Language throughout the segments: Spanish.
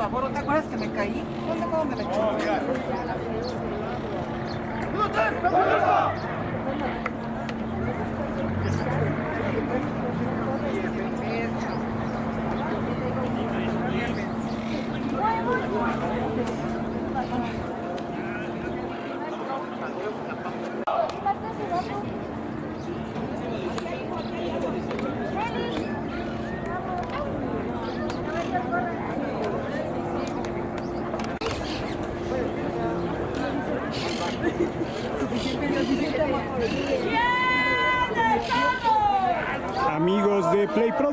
favor, ¿no te acuerdas que me caí? ¿Dónde cómo me? Amigos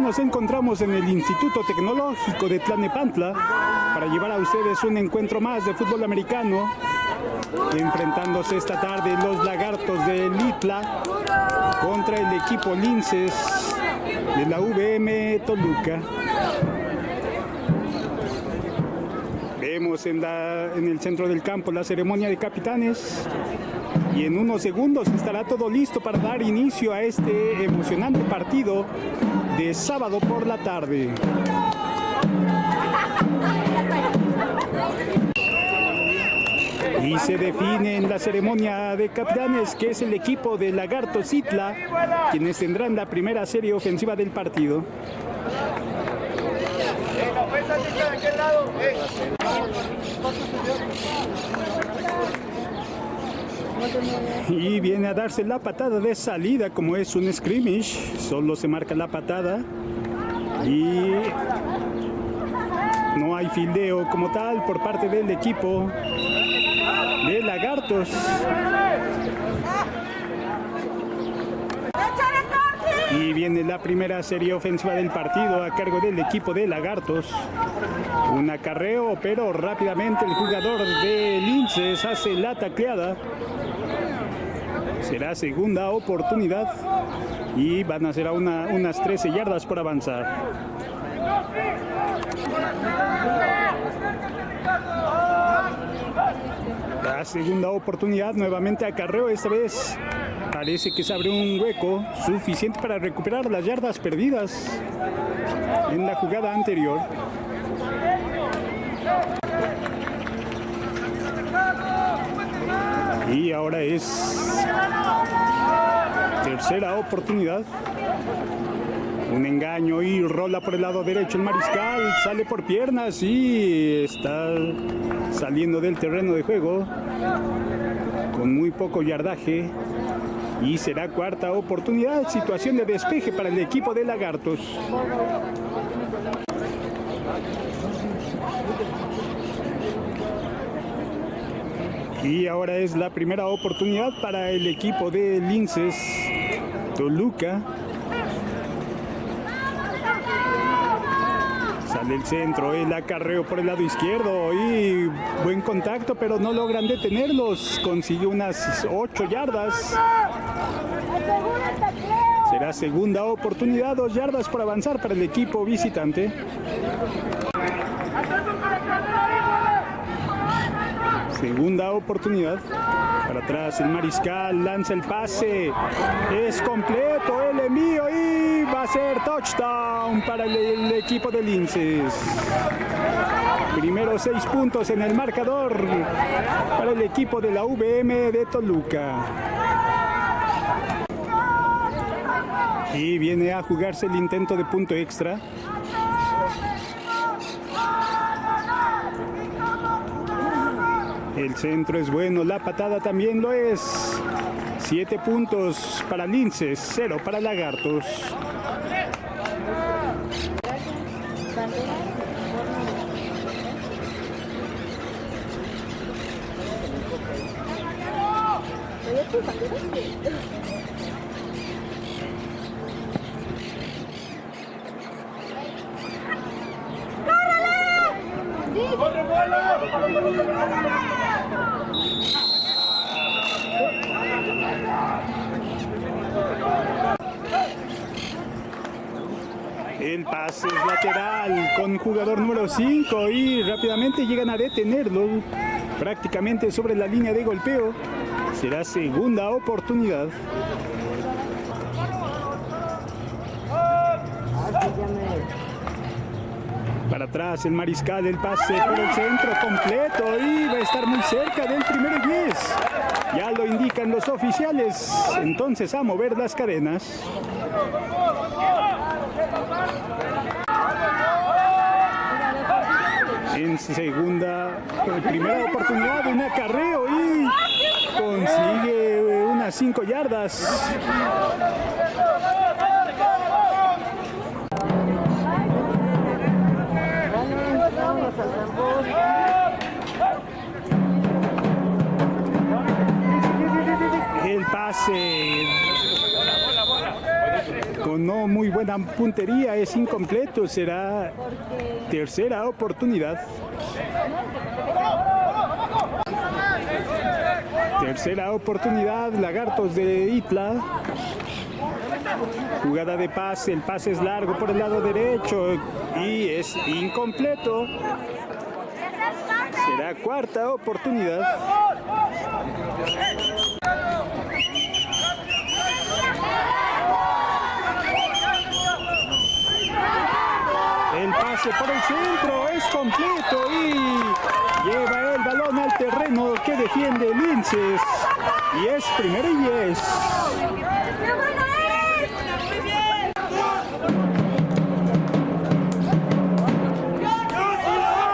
nos encontramos en el Instituto Tecnológico de Tlanepantla para llevar a ustedes un encuentro más de fútbol americano, enfrentándose esta tarde los lagartos de Litla contra el equipo Linces de la VM Toluca. Vemos en, la- en el centro del campo la ceremonia de capitanes y en unos segundos estará todo listo para dar inicio a este emocionante partido de sábado por la tarde. Y se define en la ceremonia de capitanes que es el equipo de Lagarto Citla quienes tendrán la primera serie ofensiva del partido. Y viene a darse la patada de salida como es un scrimmage, solo se marca la patada y no hay fildeo como tal por parte del equipo de Lagartos. Y viene la primera serie ofensiva del partido a cargo del equipo de Lagartos. Un acarreo, pero rápidamente el jugador de Linces hace la tacleada. Será segunda oportunidad y van a ser a una- unas 13 yardas por avanzar. La segunda oportunidad nuevamente acarreo esta vez. Parece que se abre un hueco suficiente para recuperar las yardas perdidas en la jugada anterior. Y ahora es tercera oportunidad. Un engaño y rola por el lado derecho el mariscal, sale por piernas y está saliendo del terreno de juego con muy poco yardaje. Y será cuarta oportunidad, situación de despeje para el equipo de Lagartos. Y ahora es la primera oportunidad para el equipo de Linces Toluca. Sale el centro, el acarreo por el lado izquierdo y buen contacto, pero no logran detenerlos. Consigue unas 8 yardas. Será segunda oportunidad, dos yardas por avanzar para el equipo visitante. Segunda oportunidad. Para atrás el mariscal lanza el pase. Es completo el envío y va a ser touchdown para el, el equipo de Linces. Primero seis puntos en el marcador para el equipo de la VM de Toluca. Y viene a jugarse el intento de punto extra. El centro es bueno, la patada también lo es. Siete puntos para Linces, cero para Lagartos. El pase es lateral con jugador número 5 y rápidamente llegan a detenerlo prácticamente sobre la línea de golpeo. Será segunda oportunidad. Para atrás el mariscal, el pase por el centro completo y va a estar muy cerca del primer 10. Ya lo indican los oficiales. Entonces a mover las cadenas. En segunda, primera oportunidad, un acarreo y consigue unas 5 yardas. Con no muy buena puntería es incompleto, será tercera oportunidad. Tercera oportunidad, Lagartos de Itla. Jugada de pase, el pase es largo por el lado derecho y es incompleto. Será cuarta oportunidad. Pase por el centro es completo y lleva el balón al terreno que defiende Linces. Y es primero y diez.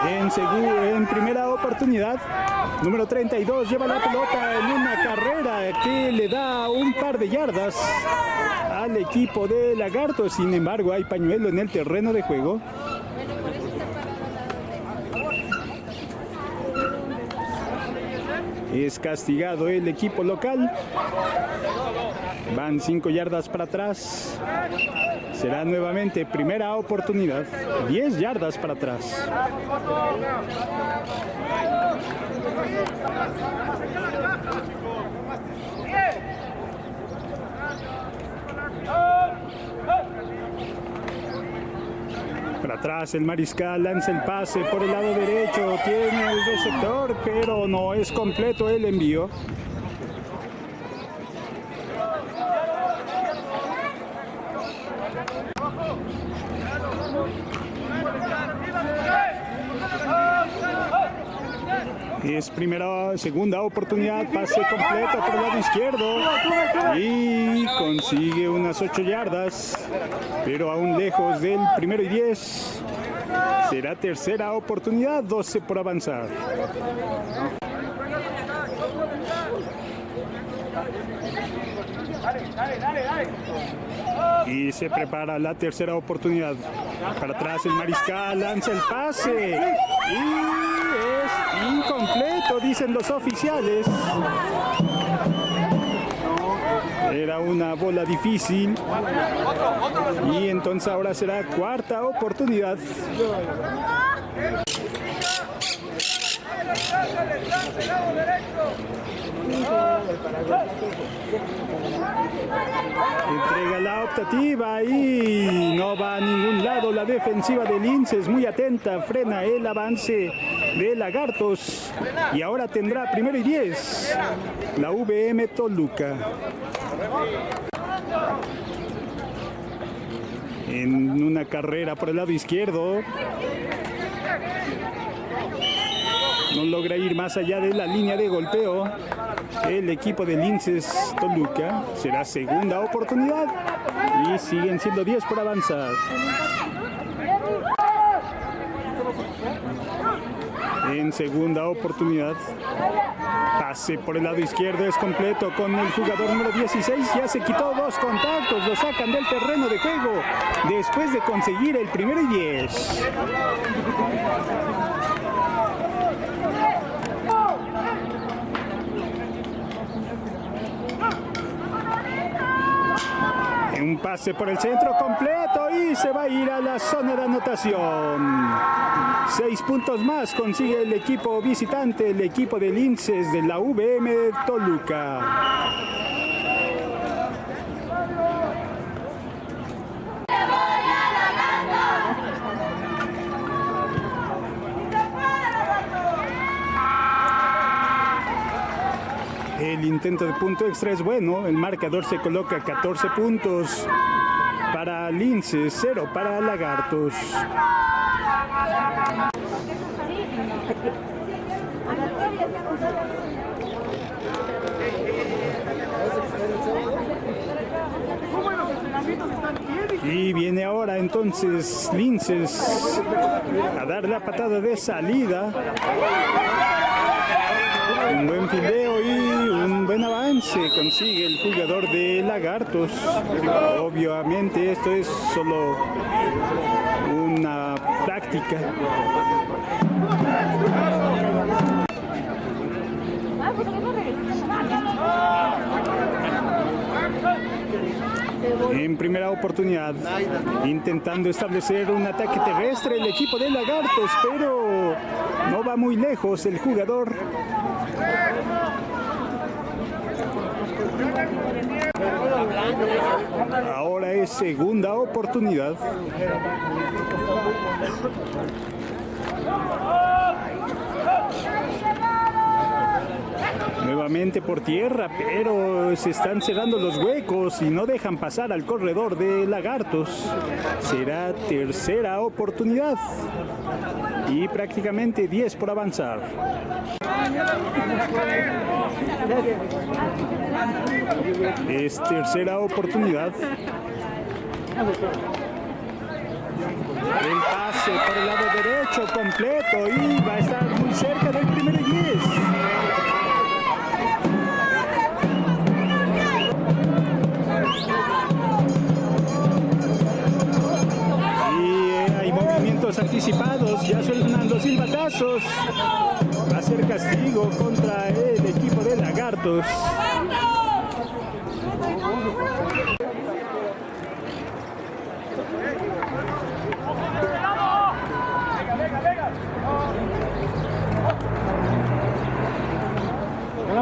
En, en primera oportunidad, número 32 lleva la pelota en una carrera que le da un par de yardas al equipo de Lagarto. Sin embargo, hay pañuelo en el terreno de juego. Es castigado el equipo local. Van cinco yardas para atrás. Será nuevamente primera oportunidad. 10 yardas para atrás. Atrás el mariscal lanza el pase por el lado derecho. Tiene el receptor, pero no es completo el envío. Es primera, segunda oportunidad, pase completo por el lado izquierdo y consigue unas 8 yardas, pero aún lejos del primero y 10. Será tercera oportunidad, 12 por avanzar. Y se prepara la tercera oportunidad. Para atrás el mariscal lanza el pase. Y es incompleto, dicen los oficiales. Era una bola difícil. Y entonces ahora será cuarta oportunidad. Entrega la optativa y no va a ningún lado la defensiva de Lince, es muy atenta, frena el avance de Lagartos y ahora tendrá primero y 10 la VM Toluca. En una carrera por el lado izquierdo, no logra ir más allá de la línea de golpeo. El equipo de Linces Toluca será segunda oportunidad y siguen siendo 10 por avanzar. En segunda oportunidad, pase por el lado izquierdo es completo con el jugador número 16. Ya se quitó dos contactos, lo sacan del terreno de juego después de conseguir el primero y 10. Un pase por el centro completo y se va a ir a la zona de anotación. Seis puntos más consigue el equipo visitante, el equipo de Linces de la VM Toluca. Intento de punto extra es bueno, el marcador se coloca 14 puntos para Lince, 0 para Lagartos. Y viene ahora entonces Linces a dar la patada de salida. Un buen fildeo y un buen avance consigue el jugador de Lagartos. Obviamente esto es solo una práctica. En primera oportunidad, intentando establecer un ataque terrestre el equipo de Lagartos, pero no va muy lejos el jugador. Ahora es segunda oportunidad. Nuevamente por tierra, pero se están cerrando los huecos y no dejan pasar al corredor de lagartos. Será tercera oportunidad y prácticamente 10 por avanzar. Es tercera oportunidad. El pase por el lado derecho completo y va a estar muy cerca del primer 10. Y eh, hay movimientos anticipados, ya suenan los silbatazos. Va a ser castigo contra el equipo Lagartos.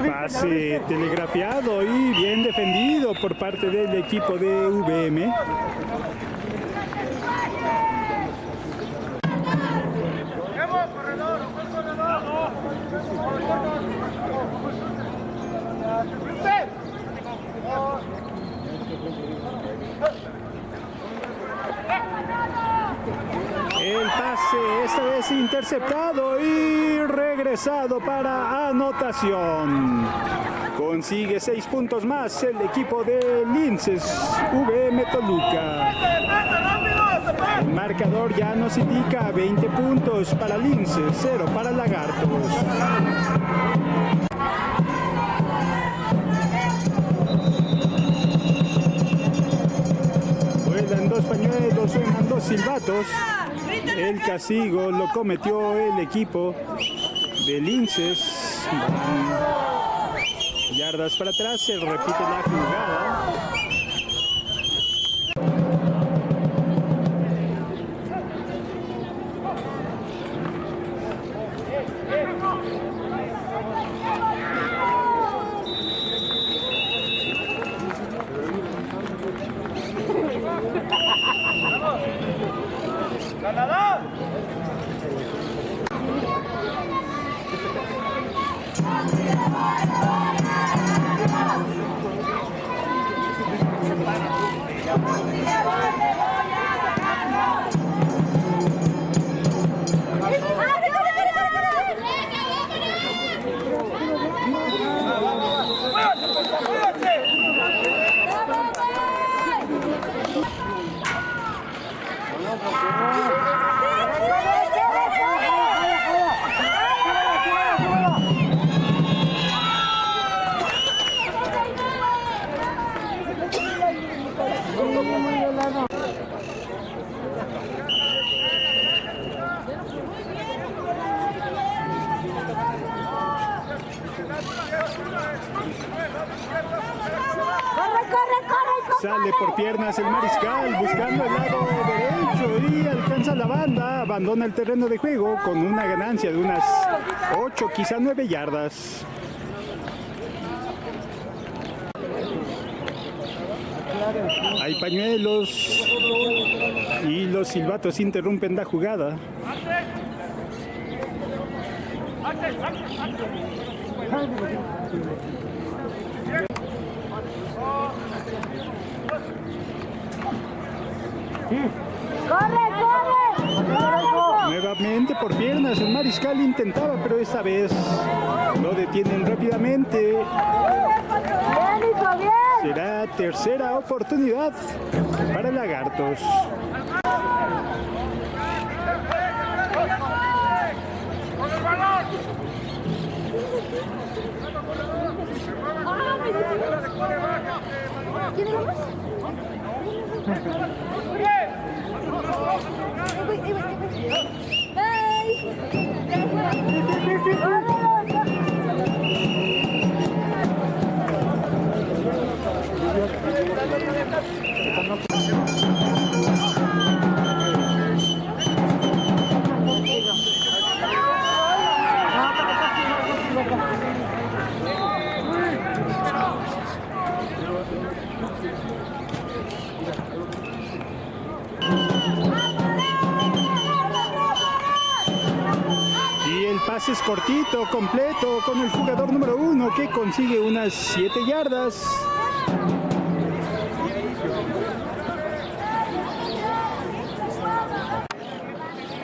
Pase telegrafiado y bien defendido por parte del equipo de VM. El pase esta vez interceptado y regresado para anotación. Consigue seis puntos más el equipo de Linces VM Toluca. El marcador ya nos indica 20 puntos para Linces, 0 para Lagartos. Dos pañuelos, suenan dos silbatos. El castigo lo cometió el equipo de Linces. Yardas para atrás, se repite la jugada. Yeah. Abandona el terreno de juego con una ganancia de unas 8, quizá 9 yardas. Hay pañuelos y los silbatos interrumpen la jugada. ¡Corre, corre! Nuevamente por piernas, el mariscal intentaba, pero esta vez lo detienen rápidamente. Será tercera oportunidad para Lagartos. ¿Quién es más? Y el pase es cortito, completo, con el jugador número uno que consigue unas 7 yardas.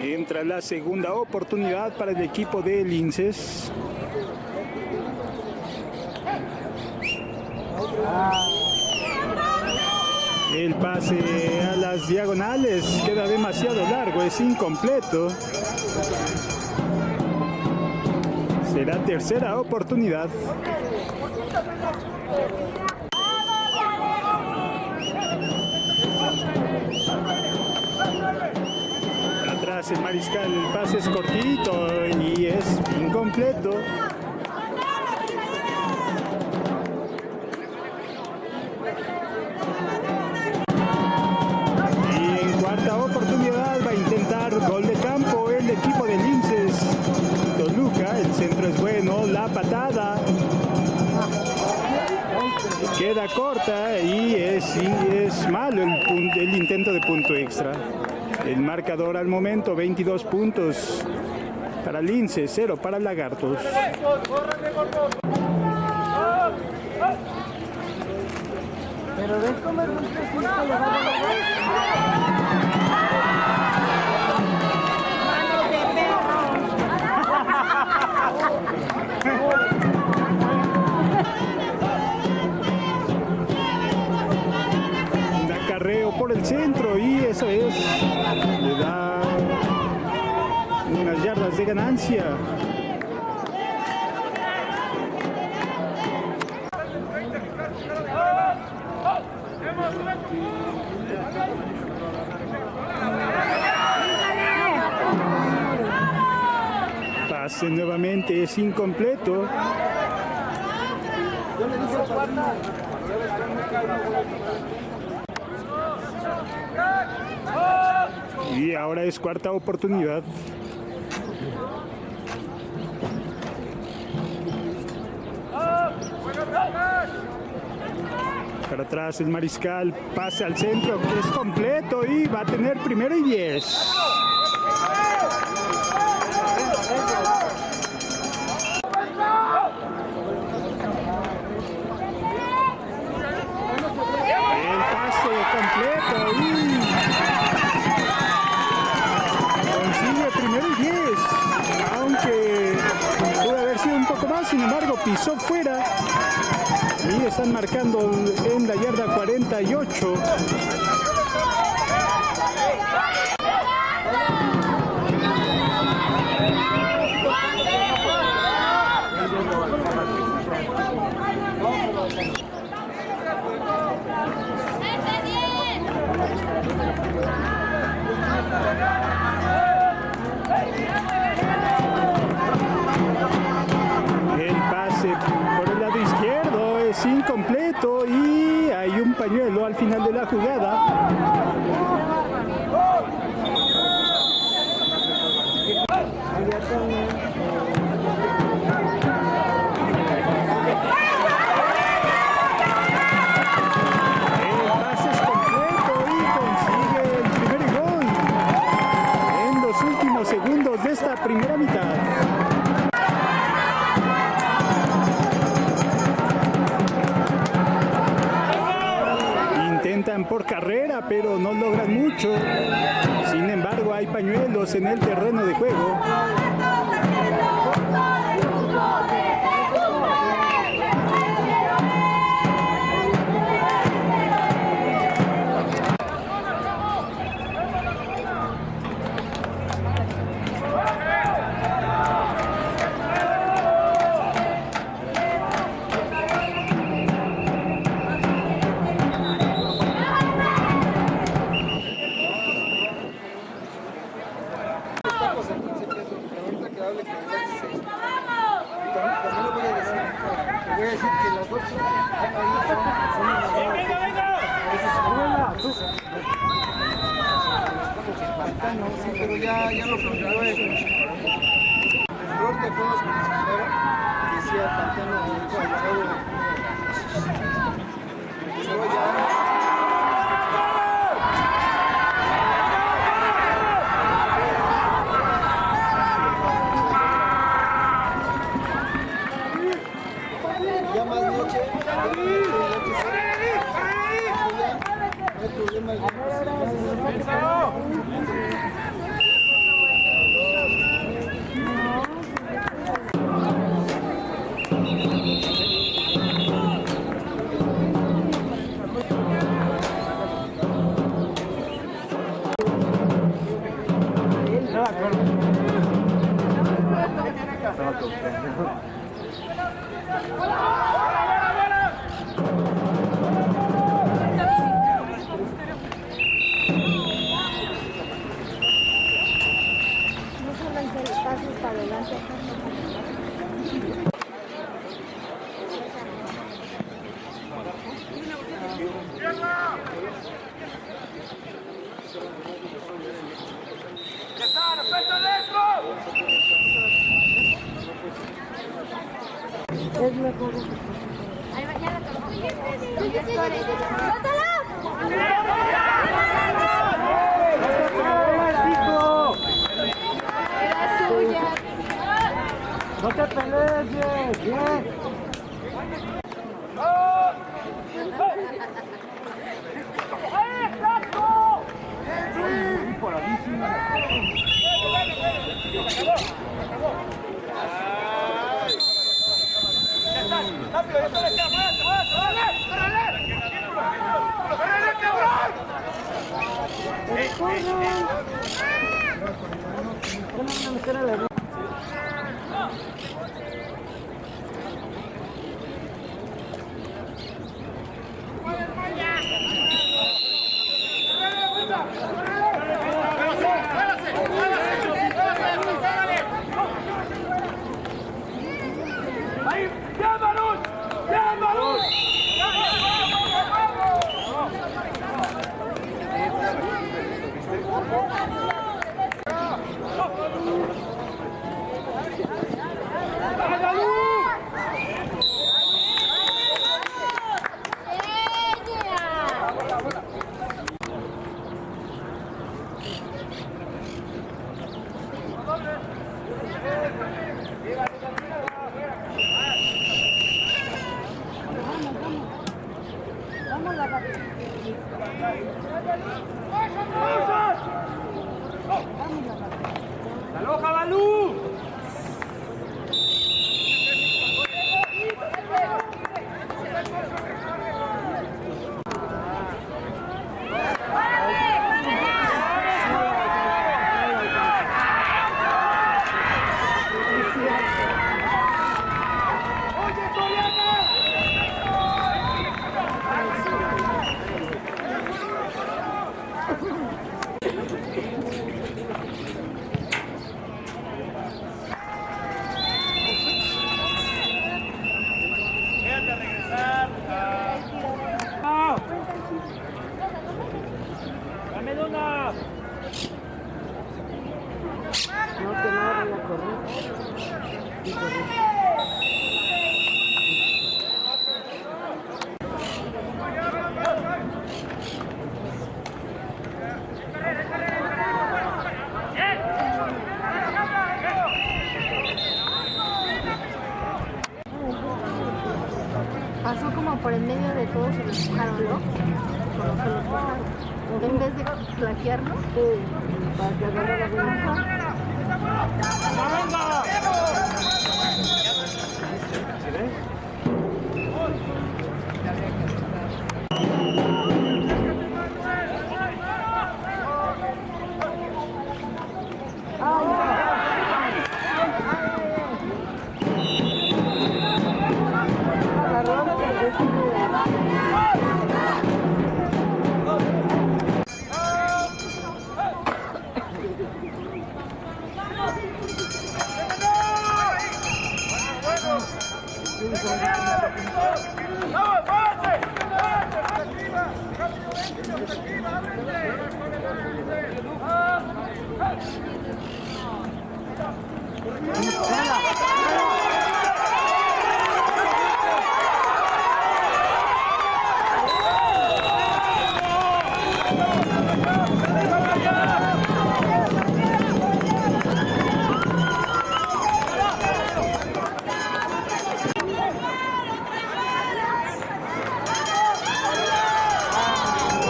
Entra la segunda oportunidad para el equipo de Linces. El pase a las diagonales queda demasiado largo, es incompleto. Será tercera oportunidad. Atrás el mariscal, el pase es cortito y es incompleto. Centro es bueno, la patada queda corta y es, y es malo el, el intento de punto extra. El marcador al momento 22 puntos para Lince, 0 para Lagartos. Pero ves cómo es un tecito le va a dar Un acarreo por el centro y eso es, le da unas yardas de ganancia. Nuevamente es incompleto. Y ahora es cuarta oportunidad. Para atrás el mariscal pasa al centro que es completo y va a tener primero y diez. Pisó fuera. Y están marcando en la yarda 48. Al final de la jugada. Pero no logran mucho. Sin embargo, hay pañuelos en el terreno de juego. Pero ahorita que hable que me cueste 6. Y también, le voy a decir, le voy a decir que las dos son, son las dos. Pantano, sí, pero ya, ya lo cambió el error que decía Pantano Yeah. No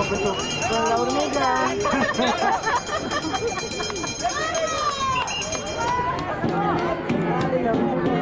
Con la hormiga. Ay,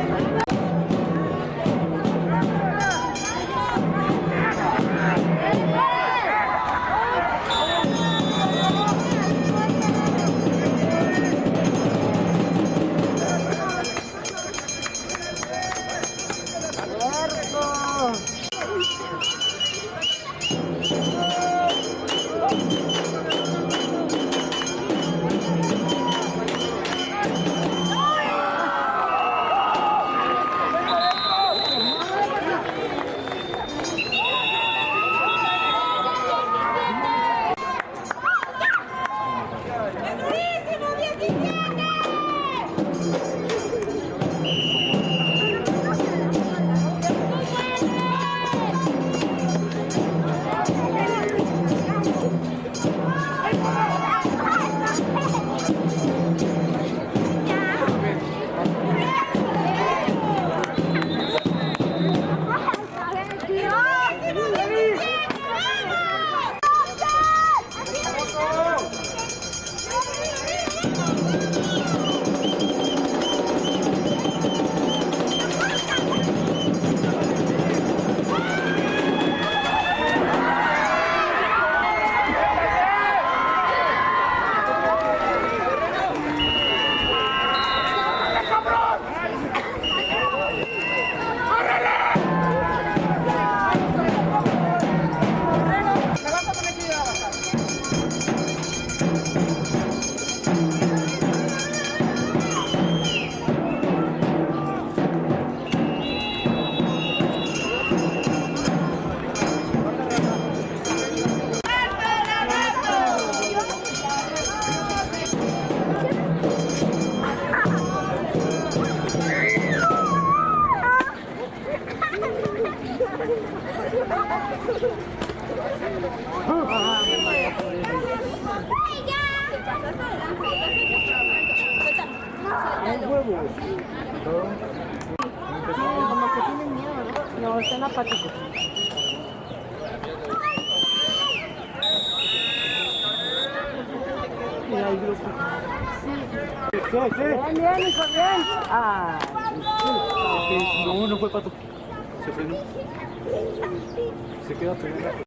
Como que tienen miedo, ¿no? No, están apáticos. Mira, hay grupo. Sí. Sí, sí. Bien, bien, hijo, bien. Ah, No, no fue pato. Se frenó. Se queda pegado.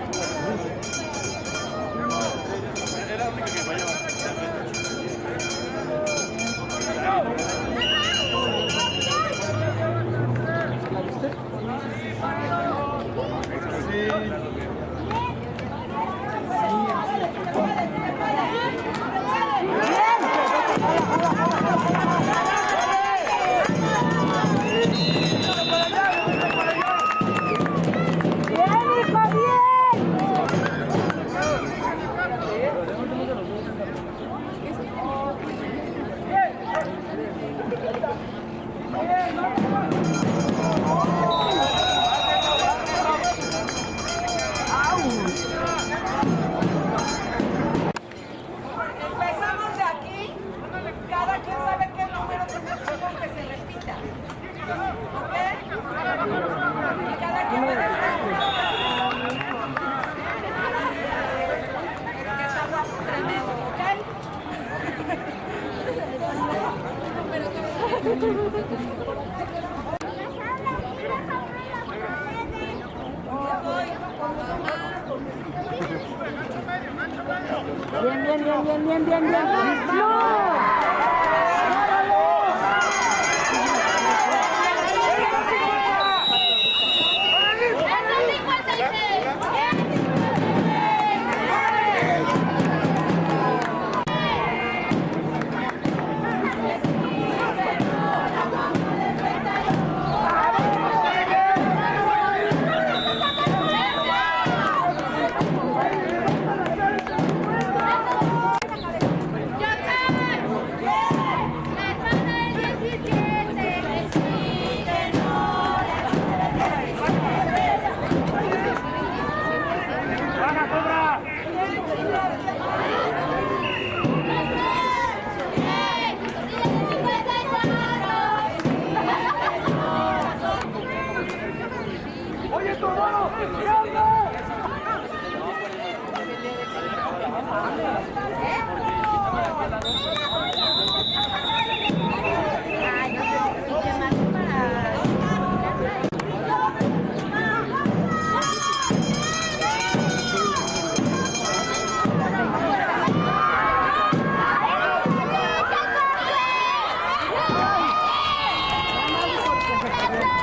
Thank.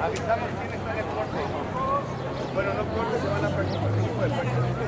Avisamos quién está en el corte. Bueno, no corte, se van a perder el grupo de personas.